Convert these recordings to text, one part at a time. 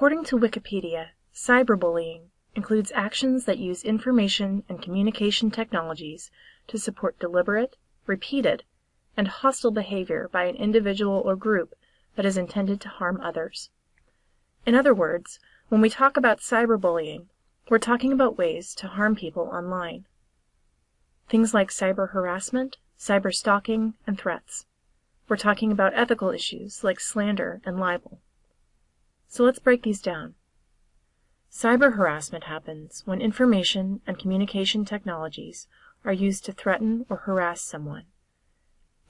According to Wikipedia, cyberbullying includes actions that use information and communication technologies to support deliberate, repeated, and hostile behavior by an individual or group that is intended to harm others. In other words, when we talk about cyberbullying, we're talking about ways to harm people online. Things like cyber harassment, cyber stalking, and threats. We're talking about ethical issues like slander and libel. So let's break these down. Cyber harassment happens when information and communication technologies are used to threaten or harass someone.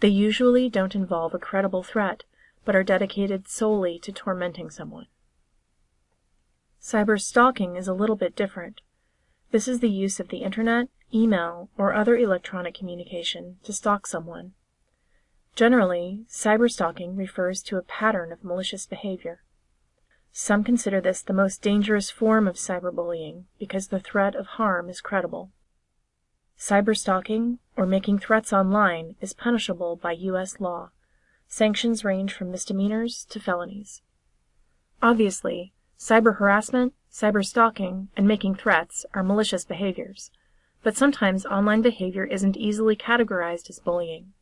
They usually don't involve a credible threat, but are dedicated solely to tormenting someone. Cyber stalking is a little bit different. This is the use of the internet, email, or other electronic communication to stalk someone. Generally, cyber stalking refers to a pattern of malicious behavior. Some consider this the most dangerous form of cyberbullying because the threat of harm is credible. Cyberstalking, or making threats online, is punishable by U.S. law. Sanctions range from misdemeanors to felonies. Obviously, cyber harassment, cyber stalking, and making threats are malicious behaviors, but sometimes online behavior isn't easily categorized as bullying.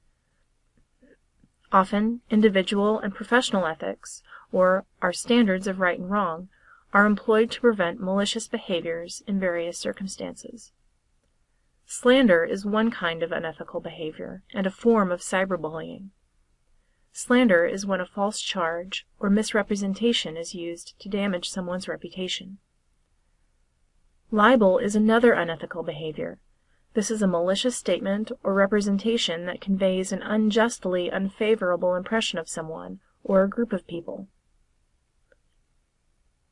Often, individual and professional ethics, or our standards of right and wrong, are employed to prevent malicious behaviors in various circumstances. Slander is one kind of unethical behavior and a form of cyberbullying. Slander is when a false charge or misrepresentation is used to damage someone's reputation. Libel is another unethical behavior. This is a malicious statement or representation that conveys an unjustly unfavorable impression of someone or a group of people.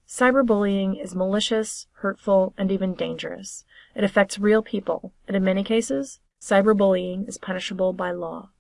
Cyberbullying is malicious, hurtful, and even dangerous. It affects real people, and in many cases, cyberbullying is punishable by law.